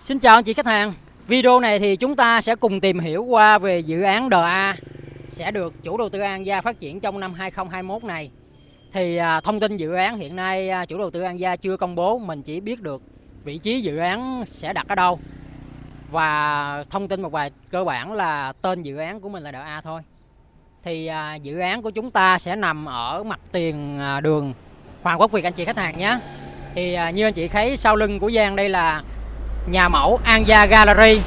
Xin chào anh chị khách hàng. Video này thì chúng ta sẽ cùng tìm hiểu qua về dự án DA sẽ được chủ đầu tư An Gia phát triển trong năm 2021 này. Thì à, thông tin dự án hiện nay à, chủ đầu tư An Gia chưa công bố, mình chỉ biết được vị trí dự án sẽ đặt ở đâu. Và thông tin một vài cơ bản là tên dự án của mình là DA thôi. Thì à, dự án của chúng ta sẽ nằm ở mặt tiền à, đường Hoàng Quốc Việt anh chị khách hàng nhé. Thì à, như anh chị thấy sau lưng của Giang đây là nhà mẫu An Gia Gallery.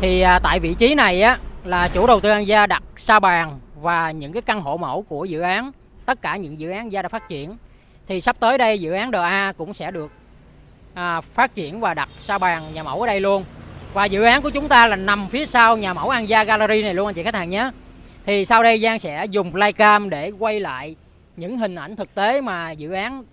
Thì à, tại vị trí này á là chủ đầu tư An Gia đặt sa bàn và những cái căn hộ mẫu của dự án tất cả những dự án Gia đã phát triển. Thì sắp tới đây dự án DA cũng sẽ được à, phát triển và đặt sa bàn nhà mẫu ở đây luôn. Và dự án của chúng ta là nằm phía sau nhà mẫu An Gia Gallery này luôn anh chị khách hàng nhé. Thì sau đây Giang sẽ dùng flycam để quay lại những hình ảnh thực tế mà dự án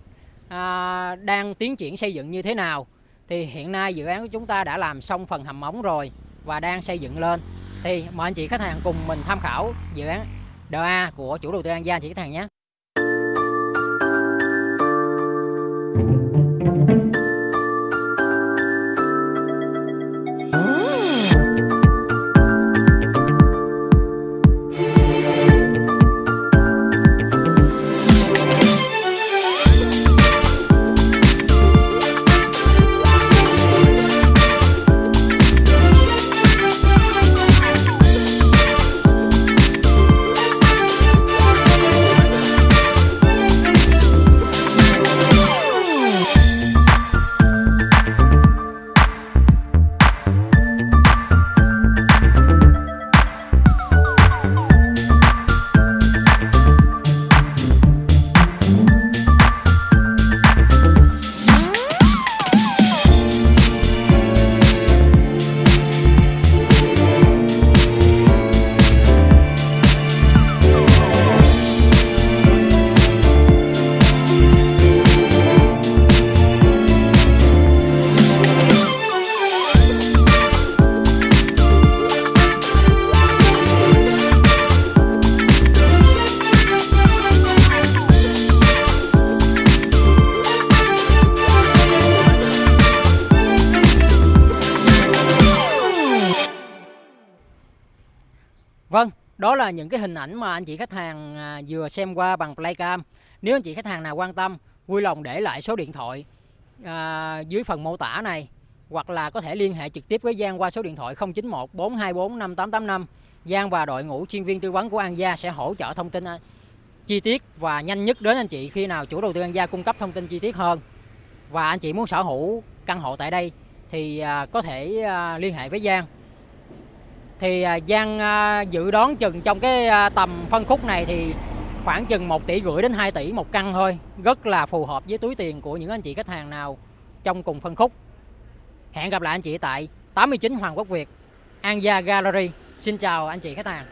à, đang tiến triển xây dựng như thế nào thì hiện nay dự án của chúng ta đã làm xong phần hầm móng rồi và đang xây dựng lên. Thì mời anh chị khách hàng cùng mình tham khảo dự án DA của chủ đầu tư An Gia anh chị khách hàng nhé. Vâng, đó là những cái hình ảnh mà anh chị khách hàng à, vừa xem qua bằng Playcam. Nếu anh chị khách hàng nào quan tâm, vui lòng để lại số điện thoại à, dưới phần mô tả này hoặc là có thể liên hệ trực tiếp với Giang qua số điện thoại 091 424 5885. Giang và đội ngũ chuyên viên tư vấn của An Gia sẽ hỗ trợ thông tin à, chi tiết và nhanh nhất đến anh chị khi nào chủ đầu tư An Gia cung cấp thông tin chi tiết hơn. Và anh chị muốn sở hữu căn hộ tại đây thì à, có thể à, liên hệ với Giang thì à, Giang à, dự đoán chừng trong cái à, tầm phân khúc này thì khoảng chừng 1 tỷ rưỡi đến 2 tỷ một căn thôi. Rất là phù hợp với túi tiền của những anh chị khách hàng nào trong cùng phân khúc. Hẹn gặp lại anh chị tại 89 Hoàng Quốc Việt, An Gia Gallery. Xin chào anh chị khách hàng.